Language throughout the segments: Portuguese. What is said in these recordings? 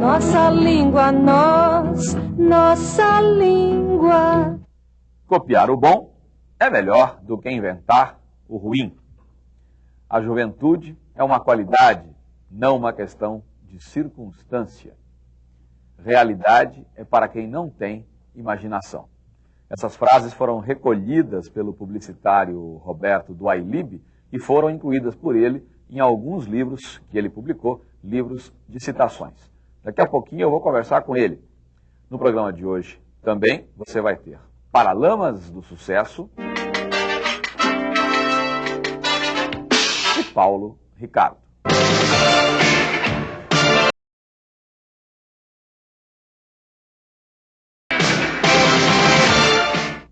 Nossa língua, nós, nossa língua. Copiar o bom é melhor do que inventar o ruim. A juventude é uma qualidade, não uma questão de circunstância. Realidade é para quem não tem imaginação. Essas frases foram recolhidas pelo publicitário Roberto Duailib e foram incluídas por ele em alguns livros que ele publicou, livros de citações. Daqui a pouquinho eu vou conversar com ele. No programa de hoje também você vai ter Paralamas do Sucesso e Paulo Ricardo.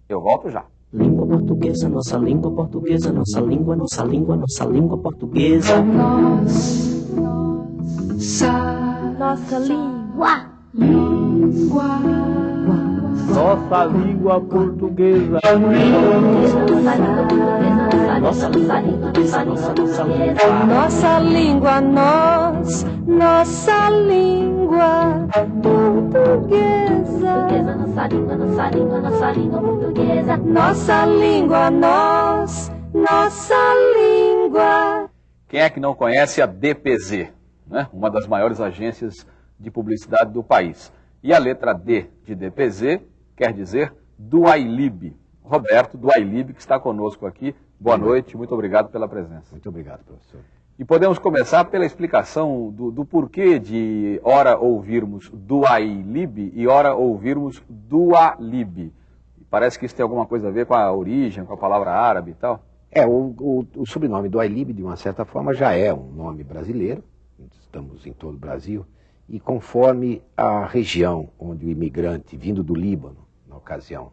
Eu volto já. Língua portuguesa, nossa língua portuguesa, nossa língua, nossa língua, nossa língua portuguesa. Nossa. Nossa língua portuguesa. Nossa língua portuguesa, nossa, nossa língua. Nossa língua, nós, nossa língua portuguesa. Nossa língua, nossa língua, nossa língua portuguesa. Nossa língua, nós, nossa língua. Quem é que não conhece a DPZ, né? uma das maiores agências de publicidade do país? E a letra D de DPZ quer dizer Duailib. Roberto Duailib, que está conosco aqui. Boa noite, muito obrigado pela presença. Muito obrigado, professor. E podemos começar pela explicação do, do porquê de ora ouvirmos Duailib e ora ouvirmos Dualib. Parece que isso tem alguma coisa a ver com a origem, com a palavra árabe e tal. É, o, o, o sobrenome do Ailib, de uma certa forma, já é um nome brasileiro, estamos em todo o Brasil, e conforme a região onde o imigrante, vindo do Líbano, na ocasião,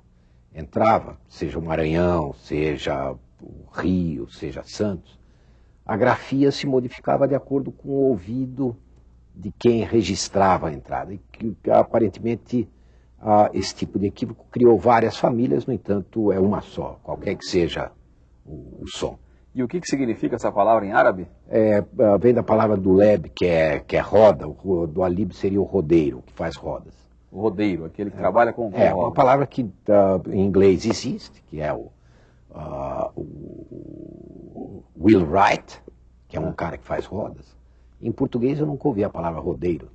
entrava, seja o Maranhão, seja o Rio, seja Santos, a grafia se modificava de acordo com o ouvido de quem registrava a entrada. E que, aparentemente, ah, esse tipo de equívoco criou várias famílias, no entanto, é uma só, qualquer que seja o, o som. E o que, que significa essa palavra em árabe? É, ah, vem da palavra do leb, que é, que é roda, o do alib seria o rodeiro, que faz rodas. O rodeiro, aquele que trabalha com, com É, roda. uma palavra que ah, em inglês existe, que é o, ah, o wheelwright, que é um cara que faz rodas. Em português eu nunca ouvi a palavra rodeiro.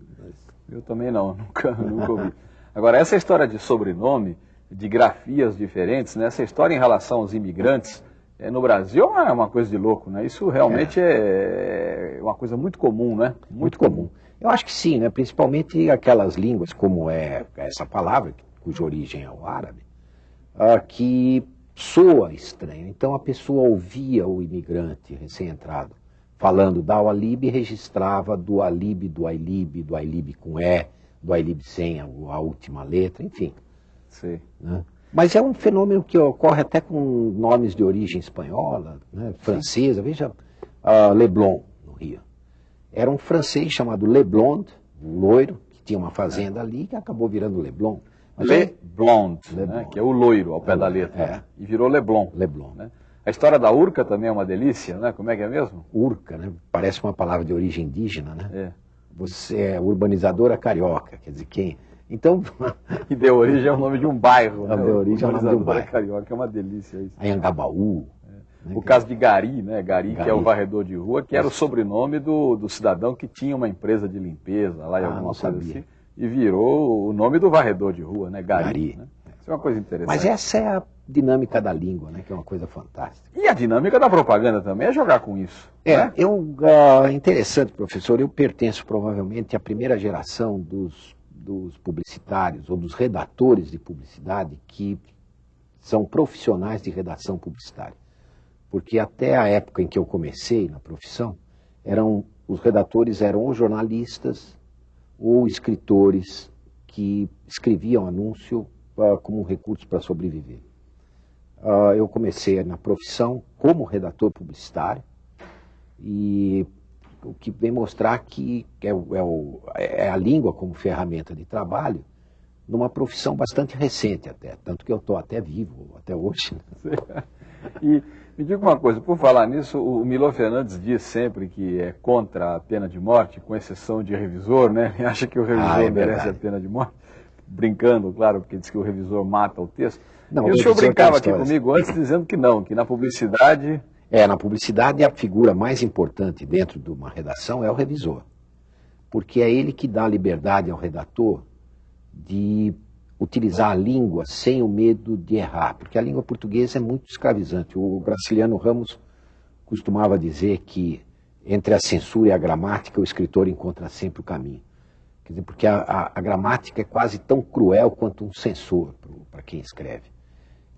Eu também não, nunca, nunca ouvi. Agora, essa história de sobrenome, de grafias diferentes, né? essa história em relação aos imigrantes, é, no Brasil é uma, coisa de louco, né? Isso realmente é, uma coisa muito comum, né? Muito comum. Eu acho que sim, né? principalmente aquelas línguas como é essa palavra, cuja origem é o árabe, ah, que soa estranho. Então a pessoa ouvia o imigrante recém-entrado falando da Alib e registrava do Alib, do Ailib, do Ailib com E, do Ailib sem a, a última letra, enfim. Sei. né? Mas é um fenômeno que ocorre até com nomes de origem espanhola, né, francesa. Veja ah, Leblon, no Rio. Era um francês chamado Leblond, um loiro, que tinha uma fazenda ali, que acabou virando Leblon. Mas Le é- Blond, Le né? Blond. que é o loiro ao pé da letra. É. né? E virou Leblon. Leblon. né? A história da Urca também é uma delícia, né? Como é que é mesmo? Urca, né? Parece uma palavra de origem indígena, né? É. Você é urbanizadora carioca, quer dizer, quem... Então, E deu origem ao nome de um bairro. Ah, deu origem ao nome de um bairro. Carioca, é uma delícia isso. Anhangabaú, né, O caso de Gari, né? Gari, que é o Gari. varredor de rua, que era o sobrenome do, do cidadão que tinha uma empresa de limpeza lá e Ah, alguma coisa assim. E virou o nome do varredor de rua, né? Gari. Gari. né? Isso é uma coisa interessante. Mas essa é a dinâmica da língua, né? Que é uma coisa fantástica. E a dinâmica da propaganda também é jogar com isso. É, né? eu, ah, interessante, professor, eu pertenço provavelmente à primeira geração dos, dos publicitários ou dos redatores de publicidade que são profissionais de redação publicitária. Porque até a época em que eu comecei na profissão, eram, os redatores eram ou jornalistas ou escritores que escreviam anúncio ah, como um recurso para sobreviver. Ah, eu comecei na profissão como redator publicitário e o que vem mostrar que é, o- é o- é a língua como ferramenta de trabalho numa profissão bastante recente até, tanto que eu estou até vivo até hoje. né? E Me diga uma coisa, por falar nisso, o Milo Fernandes diz sempre que é contra a pena de morte, com exceção de revisor, né? Ele acha que o revisor Ah, é merece a pena de morte. Brincando, claro, porque diz que o revisor mata o texto. Não, e o o senhor brincava aqui comigo antes dizendo que não, que na publicidade É, na publicidade a figura mais importante dentro de uma redação é o revisor. Porque é ele que dá liberdade ao redator de utilizar a língua sem o medo de errar. Porque a língua portuguesa é muito escravizante. O Graciliano Ramos costumava dizer que entre a censura e a gramática o escritor encontra sempre o caminho. Quer dizer, porque a, a- a gramática é quase tão cruel quanto um censor para quem escreve.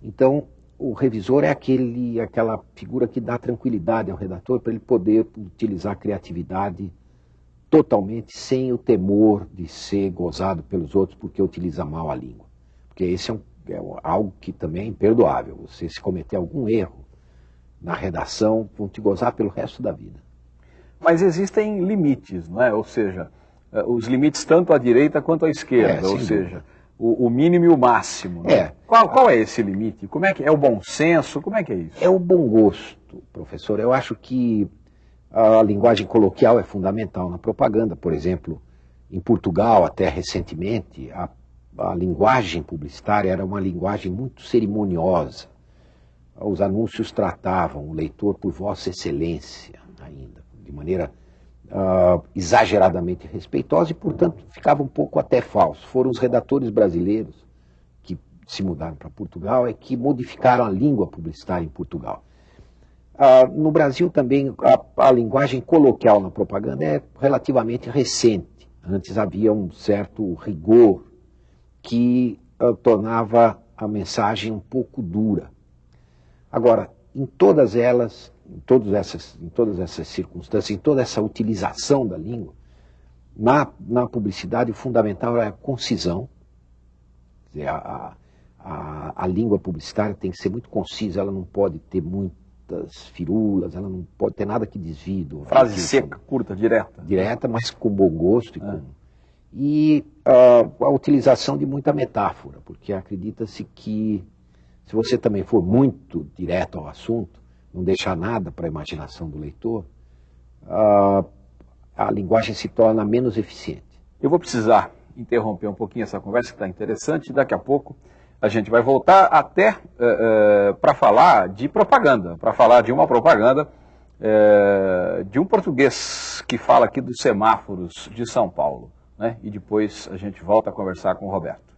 Então, o revisor é aquele, aquela figura que dá tranquilidade ao redator para ele poder utilizar a criatividade totalmente sem o temor de ser gozado pelos outros porque utiliza mal a língua. Porque esse é, um- é algo que também é imperdoável. Você se cometer algum erro na redação, vão te gozar pelo resto da vida. Mas existem limites, não é? Ou seja, eh, os limites tanto à direita quanto à esquerda, É, ou seja, dúvida. O, o mínimo e o máximo. né? É. Qual, qual é esse limite? Como é que é o bom senso? Como é que é isso? É o bom gosto, professor. Eu acho que a linguagem coloquial é fundamental na propaganda. Por exemplo, em Portugal, até recentemente, a, a linguagem publicitária era uma linguagem muito cerimoniosa. Os anúncios tratavam o leitor por Vossa Excelência, ainda, de maneira ah, exageradamente respeitosa e, portanto, ficava um pouco até falso. Foram os redatores brasileiros que se mudaram para Portugal é que modificaram a língua publicitária em Portugal. Ah, no Brasil também a, a linguagem coloquial na propaganda é relativamente recente. Antes havia um certo rigor que ah, tornava a mensagem um pouco dura. Agora, em todas elas, em todas essas, em todas essas circunstâncias, em toda essa utilização da língua, na, na publicidade o fundamental é a concisão. Dizer, a, a, a língua publicitária tem que ser muito concisa, ela não pode ter muitas firulas, ela não pode ter nada que desvie do Frase seca, curta, direta. direta, mas com bom gosto. E, com... e ah, a utilização de muita metáfora, porque acredita-se que se você também for muito direto ao assunto, não deixar nada para a imaginação do leitor, ah, a linguagem se torna menos eficiente. Eu vou precisar interromper um pouquinho essa conversa que está interessante. Daqui a pouco a gente vai voltar até para falar de propaganda, para falar de uma propaganda eh, de um português que fala aqui dos semáforos de São Paulo. Né? E depois a gente volta a conversar com o Roberto.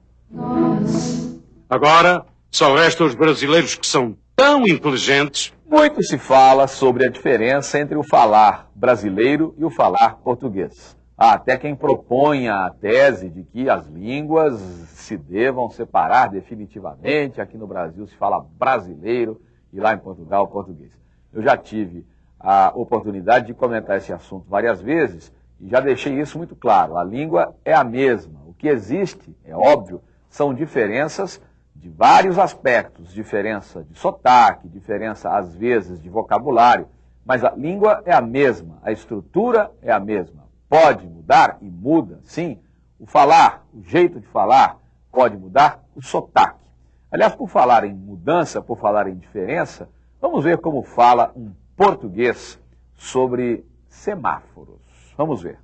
Agora, só restam os brasileiros que são tão inteligentes Muito se fala sobre a diferença entre o falar brasileiro e o falar português. Há até quem proponha a tese de que as línguas se devam separar definitivamente. Aqui no Brasil se fala brasileiro e lá em Portugal português. Eu já tive a oportunidade de comentar esse assunto várias vezes e já deixei isso muito claro. A língua é a mesma. O que existe, é óbvio, são diferenças de vários aspectos, diferença de sotaque, diferença às vezes de vocabulário, mas a língua é a mesma, a estrutura é a mesma. Pode mudar e muda, sim. O falar, o jeito de falar pode mudar, o sotaque. Aliás, por falar em mudança, por falar em diferença, vamos ver como fala um português sobre semáforos. Vamos ver.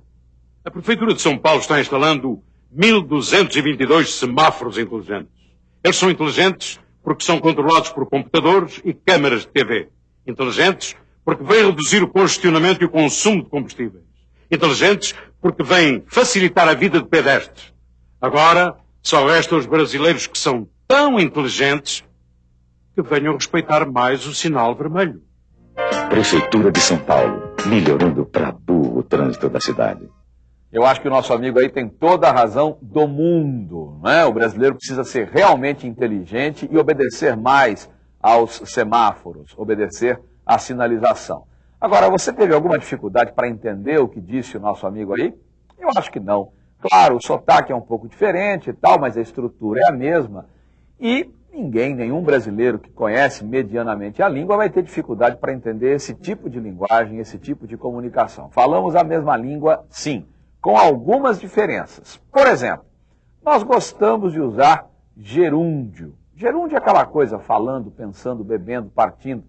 A Prefeitura de São Paulo está instalando 1.222 semáforos inteligentes. Eles são inteligentes porque são controlados por computadores e câmaras de TV. Inteligentes porque vêm reduzir o congestionamento e o consumo de combustíveis. Inteligentes porque vêm facilitar a vida de pedestres. Agora, só restam os brasileiros que são tão inteligentes que venham respeitar mais o sinal vermelho. Prefeitura de São Paulo, melhorando para burro o trânsito da cidade. Eu acho que o nosso amigo aí tem toda a razão do mundo. Não é? O brasileiro precisa ser realmente inteligente e obedecer mais aos semáforos, obedecer à sinalização. Agora, você teve alguma dificuldade para entender o que disse o nosso amigo aí? Eu acho que não. Claro, o sotaque é um pouco diferente e tal, mas a estrutura é a mesma. E ninguém, nenhum brasileiro que conhece medianamente a língua vai ter dificuldade para entender esse tipo de linguagem, esse tipo de comunicação. Falamos a mesma língua, sim, com algumas diferenças. Por exemplo, nós gostamos de usar gerúndio. Gerúndio é aquela coisa falando, pensando, bebendo, partindo.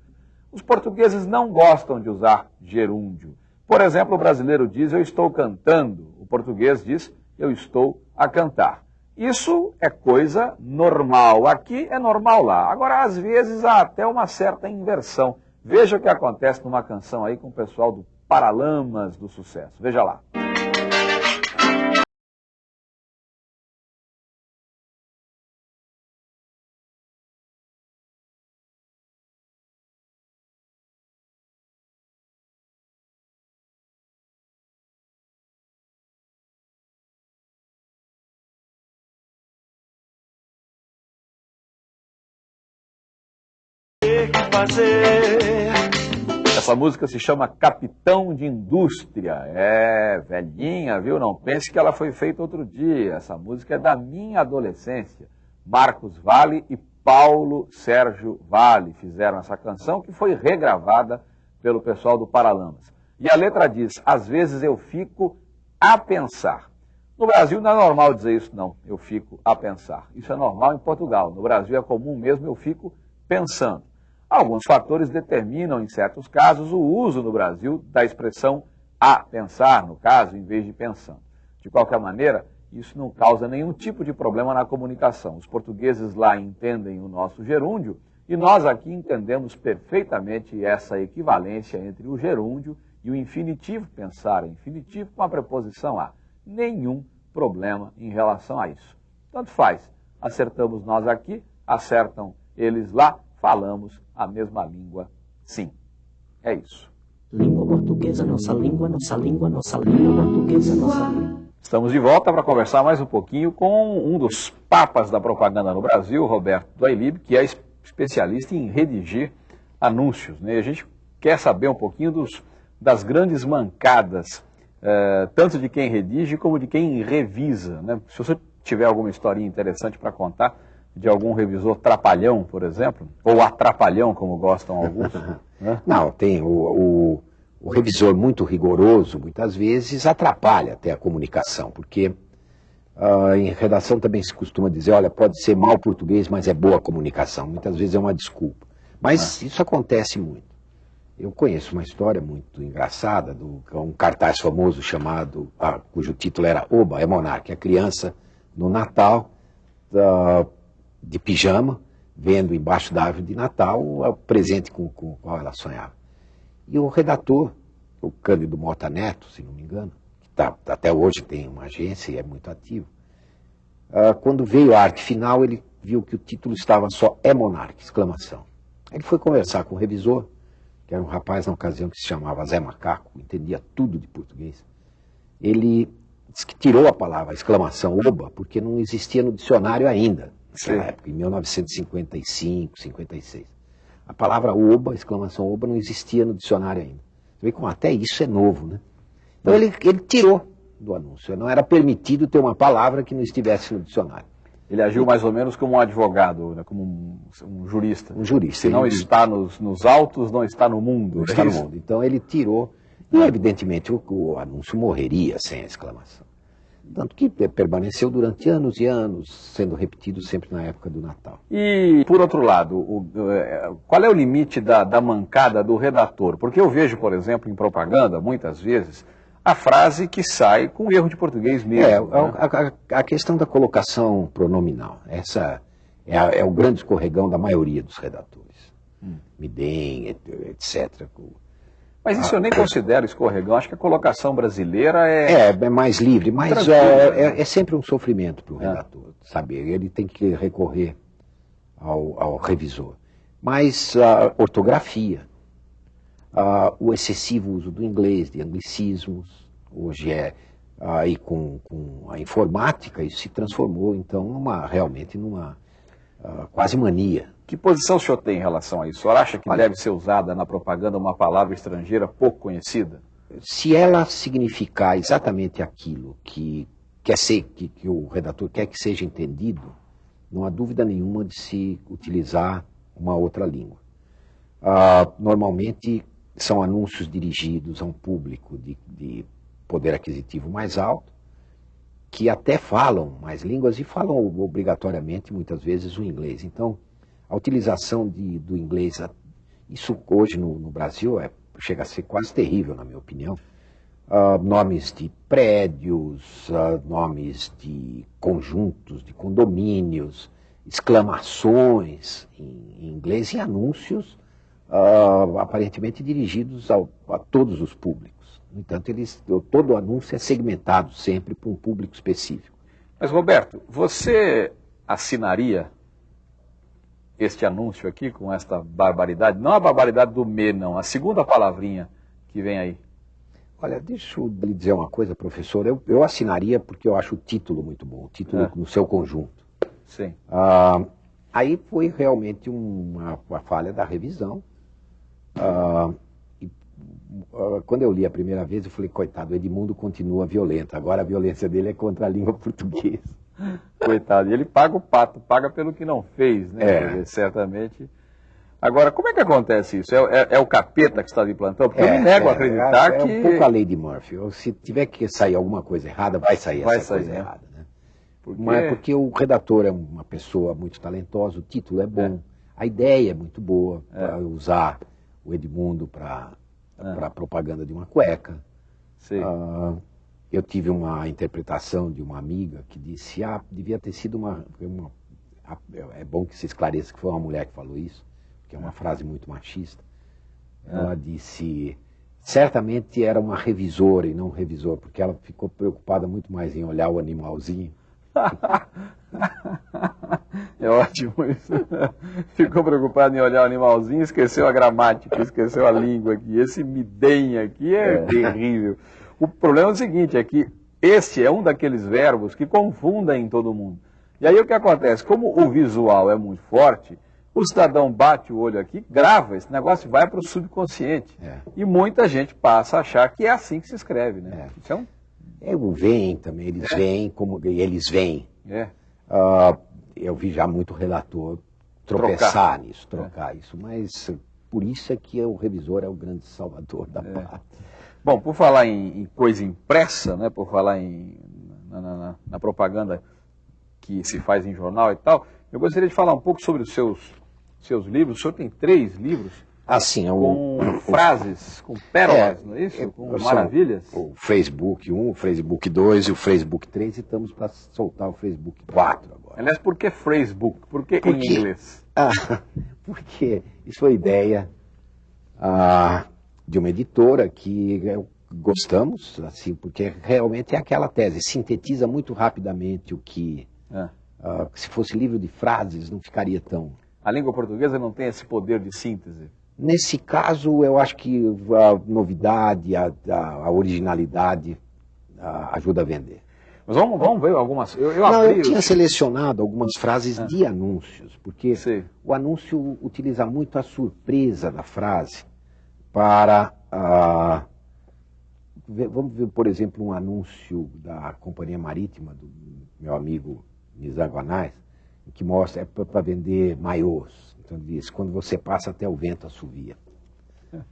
Os portugueses não gostam de usar gerúndio. Por exemplo, o brasileiro diz eu estou cantando, o português diz eu estou a cantar. Isso é coisa normal. Aqui é normal lá. Agora, às vezes, há até uma certa inversão. Veja o que acontece numa canção aí com o pessoal do Paralamas do Sucesso. Veja lá. Fazer. Essa música se chama Capitão de Indústria. É velhinha, viu? Não pense que ela foi feita outro dia. Essa música é da minha adolescência. Marcos Vale e Paulo Sérgio Vale fizeram essa canção que foi regravada pelo pessoal do Paralamas. E a letra diz: Às vezes eu fico a pensar. No Brasil não é normal dizer isso, não. Eu fico a pensar. Isso é normal em Portugal. No Brasil é comum mesmo, eu fico pensando. Alguns fatores determinam, em certos casos, o uso no Brasil da expressão a pensar, no caso, em vez de pensando. De qualquer maneira, isso não causa nenhum tipo de problema na comunicação. Os portugueses lá entendem o nosso gerúndio e nós aqui entendemos perfeitamente essa equivalência entre o gerúndio e o infinitivo pensar, infinitivo com a preposição a. Nenhum problema em relação a isso. Tanto faz. Acertamos nós aqui, acertam eles lá, falamos a mesma língua, sim. É isso. Língua portuguesa, nossa língua, nossa língua, nossa língua portuguesa, nossa língua. Estamos de volta para conversar mais um pouquinho com um dos papas da propaganda no Brasil, Roberto Doilib, que é especialista em redigir anúncios. Né? A gente quer saber um pouquinho dos, das grandes mancadas, eh, tanto de quem redige como de quem revisa. Né? Se você tiver alguma historinha interessante para contar, de algum revisor trapalhão, por exemplo? Ou atrapalhão, como gostam alguns? né? Não, tem o, o, o, revisor muito rigoroso, muitas vezes, atrapalha até a comunicação, porque uh, em redação também se costuma dizer, olha, pode ser mal português, mas é boa comunicação. Muitas vezes é uma desculpa. Mas ah. isso acontece muito. Eu conheço uma história muito engraçada, de um cartaz famoso chamado, ah, cujo título era Oba, é monarca, a criança no Natal, uh, de pijama, vendo embaixo da árvore de Natal o presente com, o qual ela sonhava. E o redator, o Cândido Mota Neto, se não me engano, que tá, até hoje tem uma agência e é muito ativo, uh, quando veio a arte final, ele viu que o título estava só É Monarca, exclamação. Ele foi conversar com o revisor, que era um rapaz na ocasião que se chamava Zé Macaco, entendia tudo de português. Ele disse que tirou a palavra, exclamação, oba, porque não existia no dicionário ainda naquela época, em 1955, 56. A palavra oba, exclamação oba, não existia no dicionário ainda. Você vê como até isso é novo, né? Então ele, ele tirou do anúncio. Não era permitido ter uma palavra que não estivesse no dicionário. Ele agiu mais ou menos como um advogado, né? como um, um, jurista. Um jurista. Se não ele... está nos, nos autos, não está no mundo. Não está no mundo. Então ele tirou. E evidentemente o, o anúncio morreria sem a exclamação. Tanto que permaneceu durante anos e anos, sendo repetido sempre na época do Natal. E, por outro lado, o, é, qual é o limite da, da mancada do redator? Porque eu vejo, por exemplo, em propaganda, muitas vezes, a frase que sai com erro de português mesmo. É, né? a, a, a, questão da colocação pronominal. Essa é, a, é, o grande escorregão da maioria dos redatores. Hum. Me deem, etc. Mas isso eu nem considero escorregão, acho que a colocação brasileira é. É, é mais livre, mas é, é, é, sempre um sofrimento para o é. redator, sabe? Ele tem que recorrer ao, ao revisor. Mas a ortografia, o excessivo uso do inglês, de anglicismos, hoje é aí com, com a informática, isso se transformou então numa, realmente numa quase mania que posição o senhor tem em relação a isso? O senhor acha que deve ser usada na propaganda uma palavra estrangeira pouco conhecida? Se ela significar exatamente aquilo que quer ser, que, que o redator quer que seja entendido, não há dúvida nenhuma de se utilizar uma outra língua. Ah, normalmente são anúncios dirigidos a um público de, de poder aquisitivo mais alto, que até falam mais línguas e falam obrigatoriamente, muitas vezes, o inglês. Então, a utilização de, do inglês Isso hoje no, no Brasil é, chega a ser quase terrível, na minha opinião. Uh, nomes de prédios, uh, nomes de conjuntos, de condomínios, exclamações em, em inglês e anúncios uh, aparentemente dirigidos ao, a todos os públicos. No entanto, eles, todo anúncio é segmentado sempre para um público específico. Mas, Roberto, você assinaria este anúncio aqui com esta barbaridade? Não a barbaridade do me, não, a segunda palavrinha que vem aí. Olha, deixa eu lhe dizer uma coisa, professor. Eu, eu assinaria porque eu acho o título muito bom, o título é. no seu conjunto. Sim. Ah, aí foi realmente uma, uma, falha da revisão. Ah, e, ah, quando eu li a primeira vez, eu falei, coitado, o Edmundo continua violento. Agora a violência dele é contra a língua portuguesa. Coitado. E ele paga o pato, paga pelo que não fez, né? É. certamente Agora, como é que acontece isso? É, é, é o capeta que está de plantão? Porque é, eu não nego a é, acreditar é, que... É um pouco a lei de Murphy. Se tiver que sair alguma coisa errada, vai sair vai essa sair, coisa né? errada. Né? Porque... Mas porque o redator é uma pessoa muito talentosa, o título é bom, a ideia é muito boa, para usar o Edmundo para a propaganda de uma cueca. Uh, eu tive uma interpretação de uma amiga que disse, ah, devia ter sido uma, uma é bom que se esclareça que foi uma mulher que falou isso, que é uma frase muito machista. Ela ah. disse, certamente era uma revisora e não um revisor, porque ela ficou preocupada muito mais em olhar o animalzinho. é ótimo isso. Ficou preocupado em olhar o animalzinho, esqueceu a gramática, esqueceu a língua aqui. Esse midem aqui é, é terrível. O problema é o seguinte, é que este é um daqueles verbos que confundem todo mundo. E aí o que acontece? Como o visual é muito forte, o cidadão bate o olho aqui, grava, esse negócio vai para o subconsciente. É. E muita gente passa a achar que é assim que se escreve, né? É. Isso é. É o vem também, eles é. vêm como eles vêm. É. Uh, eu vi já muito relator tropeçar trocar. nisso, trocar isso, mas por isso é que o revisor é o grande salvador da É. Bom, por falar em, em coisa impressa, né, por falar em, na, na- na propaganda que se faz em jornal e tal, eu gostaria de falar um pouco sobre os seus, seus livros. O senhor tem três livros Assim, com o, frases, com pérolas, É, não é isso? é, Com maravilhas. o Facebook 1, o Facebook 2 e o Facebook 3 e estamos para soltar o Facebook 4 agora. Aliás, por que Facebook? Por que Por em inglês? Ah, porque isso foi ideia ah, de uma editora que eu- gostamos, assim, porque realmente é aquela tese, sintetiza muito rapidamente o que, É. ah, se fosse livro de frases, não ficaria tão... A língua portuguesa não tem esse poder de síntese. Nesse caso, eu acho que a novidade, a, a- a originalidade ah, ajuda a vender. Mas vamos, vamos ver algumas. Eu, eu Não, abri. eu tinha selecionado algumas frases de anúncios, porque Sei. o anúncio utiliza muito a surpresa da frase para. ah, vamos ver, por exemplo, um anúncio da Companhia Marítima, do meu amigo Guanais, que mostra é para vender maiôs. Então ele diz, quando você passa até o vento assovia.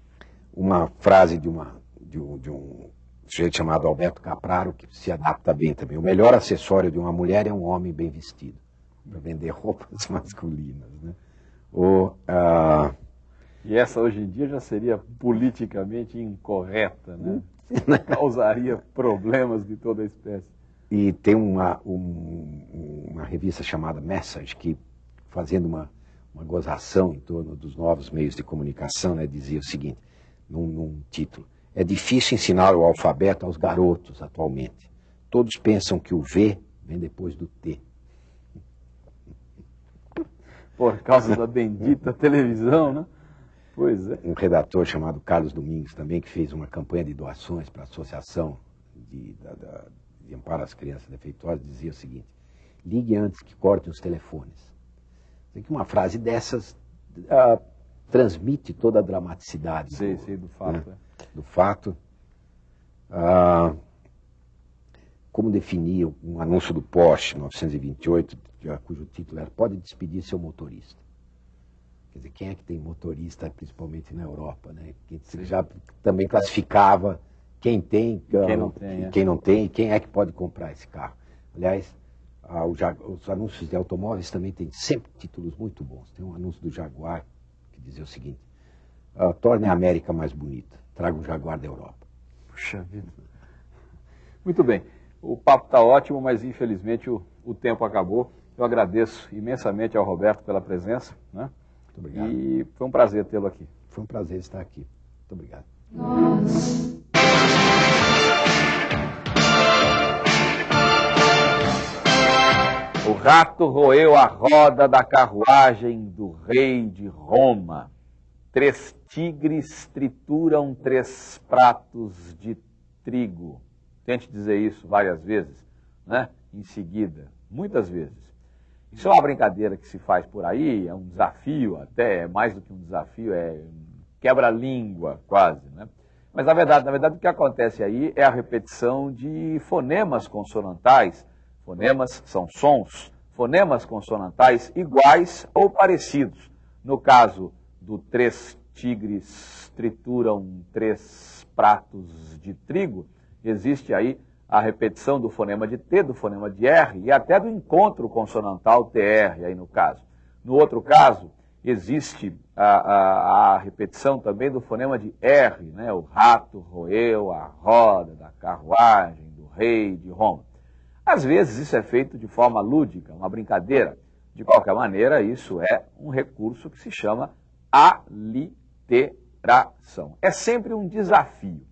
Uma frase de, uma, de, um, de um sujeito chamado Alberto Capraro, que se adapta bem também. O melhor acessório de uma mulher é um homem bem vestido, para vender roupas masculinas. Né? Ou, ah, E essa hoje em dia já seria politicamente incorreta, né? Causaria problemas de toda espécie. E tem uma, um- uma revista chamada Message, que fazendo uma, uma gozação em torno dos novos meios de comunicação, né, dizia o seguinte, num, num título, é difícil ensinar o alfabeto aos garotos atualmente. Todos pensam que o V vem depois do T. Por causa da bendita televisão, né? Pois é. Um redator chamado Carlos Domingos também, que fez uma campanha de doações para a Associação de, da- da- de Amparo às Crianças Defeituosas, dizia o seguinte, ligue antes que cortem os telefones. Que uma frase dessas ah, transmite toda a dramaticidade Sei, do, sei do fato. né, é. do fato. Ah, como definir um anúncio do Porsche 928, que- cujo título era Pode despedir seu motorista. Quer dizer, quem é que tem motorista, principalmente na Europa, né? Que se já também classificava quem tem, Quem não tem, é. quem não tem quem é que pode comprar esse carro. Aliás, ah, o os anúncios de automóveis também têm sempre títulos muito bons. Tem um anúncio do Jaguar que dizia o seguinte: uh, torne a América mais bonita. Traga um Jaguar da Europa. Puxa vida. Muito bem. O papo está ótimo, mas infelizmente o, o tempo acabou. Eu agradeço imensamente ao Roberto pela presença. Né? Muito obrigado. E foi um prazer tê-lo aqui. Foi um prazer estar aqui. Muito obrigado. O rato roeu a roda da carruagem do rei de Roma. Três tigres trituram três pratos de trigo. Tente dizer isso várias vezes, né? Em seguida, muitas vezes. Isso é uma brincadeira que se faz por aí, é um desafio até, é mais do que um desafio, é quebra-língua quase, né? Mas na verdade, na verdade o que acontece aí é a repetição de fonemas consonantais. Fonemas são sons, fonemas consonantais iguais ou parecidos. No caso do três tigres trituram três pratos de trigo, existe aí a repetição do fonema de T, do fonema de R e até do encontro consonantal TR, aí no caso. No outro caso, existe a, a, a, repetição também do fonema de R, né? o rato roeu a roda da carruagem do rei de Roma. Às vezes isso é feito de forma lúdica, uma brincadeira. De qualquer maneira, isso é um recurso que se chama aliteração. É sempre um desafio.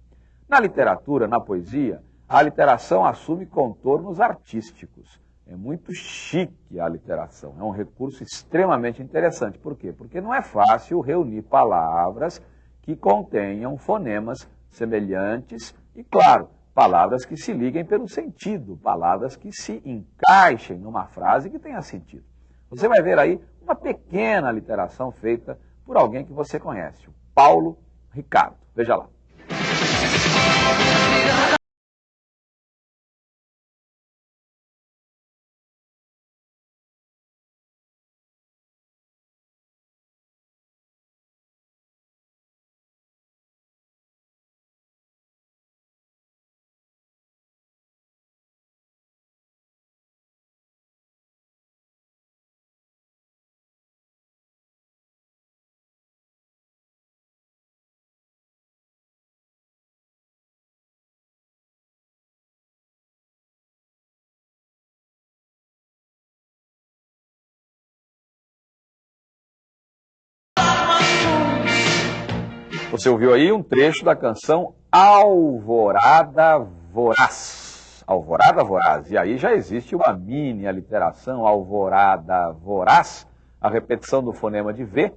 Na literatura, na poesia, a literação assume contornos artísticos. É muito chique a literação, é um recurso extremamente interessante. Por quê? Porque não é fácil reunir palavras que contenham fonemas semelhantes e, claro, palavras que se liguem pelo sentido, palavras que se encaixem numa frase que tenha sentido. Você vai ver aí uma pequena literação feita por alguém que você conhece, o Paulo Ricardo. Veja lá. Você ouviu aí um trecho da canção Alvorada Voraz. Alvorada Voraz. E aí já existe uma mini aliteração Alvorada Voraz, a repetição do fonema de V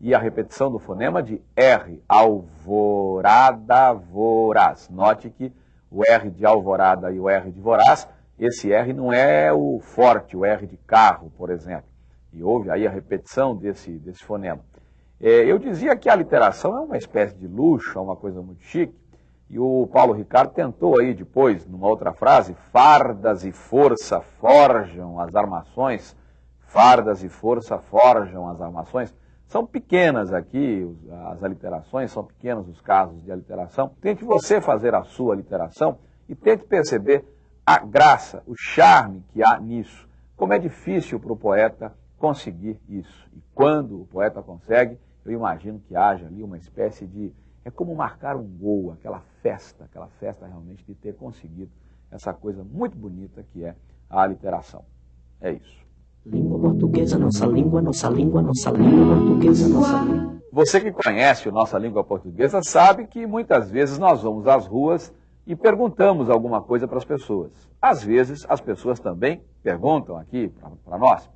e a repetição do fonema de R. Alvorada Voraz. Note que o R de alvorada e o R de voraz, esse R não é o forte, o R de carro, por exemplo. E houve aí a repetição desse, desse fonema. É, eu dizia que a literação é uma espécie de luxo, é uma coisa muito chique, e o Paulo Ricardo tentou aí depois, numa outra frase, fardas e força forjam as armações, fardas e força forjam as armações. São pequenas aqui as aliterações, são pequenos os casos de aliteração. Tente você fazer a sua aliteração e tente perceber a graça, o charme que há nisso. Como é difícil para o poeta conseguir isso. E quando o poeta consegue, eu imagino que haja ali uma espécie de. É como marcar um gol, aquela festa, aquela festa realmente de ter conseguido essa coisa muito bonita que é a aliteração. É isso. Língua portuguesa, nossa língua, nossa língua, nossa língua portuguesa, nossa língua. Você que conhece a nossa língua portuguesa sabe que muitas vezes nós vamos às ruas e perguntamos alguma coisa para as pessoas. Às vezes as pessoas também perguntam aqui para nós.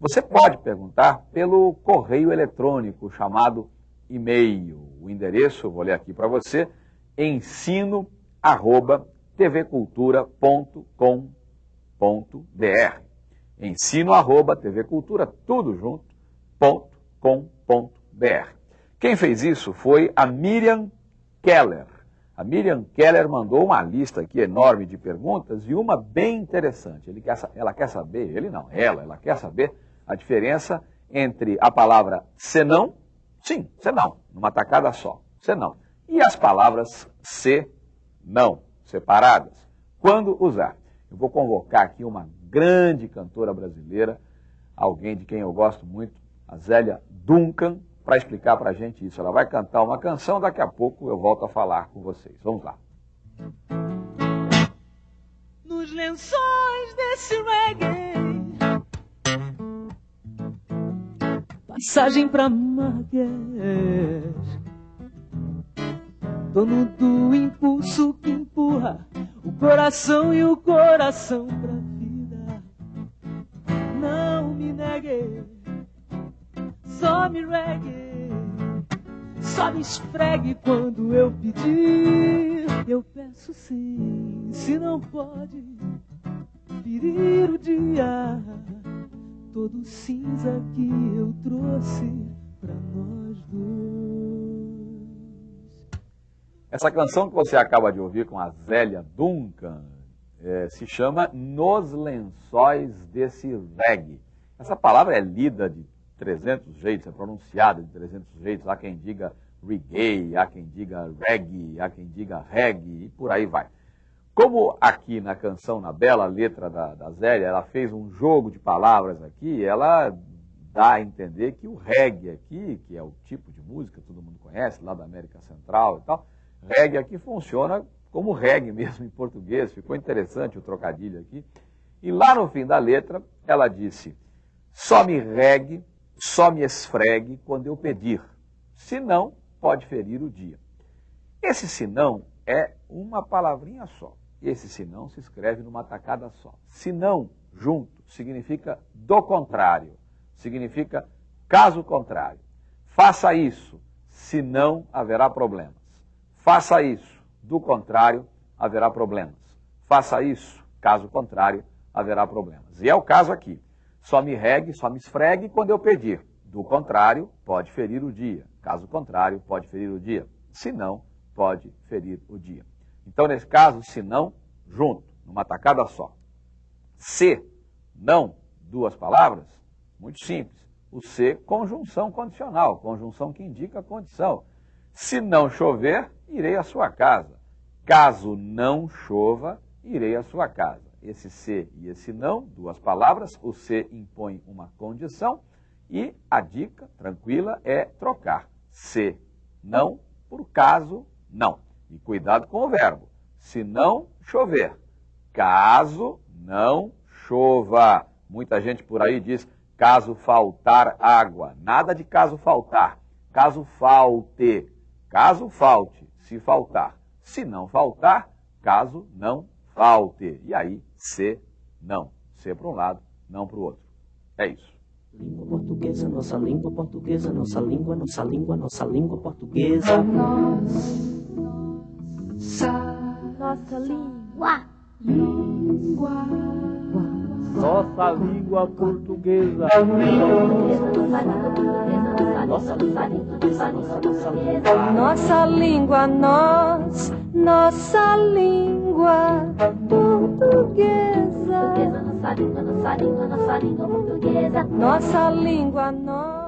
Você pode perguntar pelo correio eletrônico chamado e-mail. O endereço, vou ler aqui para você, ensino@tvcultura.com.br. Ensino@tvcultura tudo junto .com.br. Quem fez isso foi a Miriam Keller. A Miriam Keller mandou uma lista aqui enorme de perguntas e uma bem interessante. Quer, ela quer saber, ele não, ela, ela quer saber a diferença entre a palavra senão, sim, senão, numa tacada só, senão, e as palavras se, não, separadas. Quando usar? Eu vou convocar aqui uma grande cantora brasileira, alguém de quem eu gosto muito, a Zélia Duncan, para explicar para a gente isso. Ela vai cantar uma canção, daqui a pouco eu volto a falar com vocês. Vamos lá. Nos lençóis desse reggae Passagem pra Marrakech. Dono do impulso que empurra O coração e o coração pra vida. Não me negue Só me reggae Só me esfregue quando eu pedir. Eu peço sim, se não pode Ferir o dia todo cinza que eu trouxe para nós dois. Essa canção que você acaba de ouvir com a Zélia Duncan é, se chama Nos Lençóis desse Reggae. Essa palavra é lida de 300 jeitos, é pronunciada de 300 jeitos. Há quem diga reggae, há quem diga reggae, há quem diga reggae e por aí vai. Como aqui na canção, na bela letra da, da Zélia, ela fez um jogo de palavras aqui, ela dá a entender que o reggae aqui, que é o tipo de música que todo mundo conhece, lá da América Central e tal, reggae aqui funciona como reggae mesmo em português, ficou interessante o trocadilho aqui. E lá no fim da letra, ela disse, só me regue, só me esfregue quando eu pedir, senão pode ferir o dia. Esse senão é uma palavrinha só. Esse senão se escreve numa tacada só. Senão, junto, significa do contrário. Significa caso contrário. Faça isso, senão haverá problemas. Faça isso, do contrário, haverá problemas. Faça isso, caso contrário, haverá problemas. E é o caso aqui. Só me regue, só me esfregue quando eu pedir. Do contrário, pode ferir o dia. Caso contrário, pode ferir o dia. Se não, pode ferir o dia. Então, nesse caso, se não, junto, numa tacada só. Se, não, duas palavras, muito simples. O se, conjunção condicional, conjunção que indica condição. Se não chover, irei à sua casa. Caso não chova, irei à sua casa. Esse se e esse não, duas palavras, o se impõe uma condição e a dica, tranquila, é trocar se não por caso não. E cuidado com o verbo. Se não chover. Caso não chova. Muita gente por aí diz caso faltar água. Nada de caso faltar. Caso falte. Caso falte, se faltar. Se não faltar, caso não falte. E aí, se não. Se para um lado, não para o outro. É isso. Língua portuguesa, nossa língua portuguesa, nossa língua, nossa língua, nossa língua portuguesa. Nossa. Nossa língua portuguesa. Nossa língua, nós, nossa língua portuguesa. Nossa língua, nossa língua, nossa língua portuguesa. Nossa língua, nós.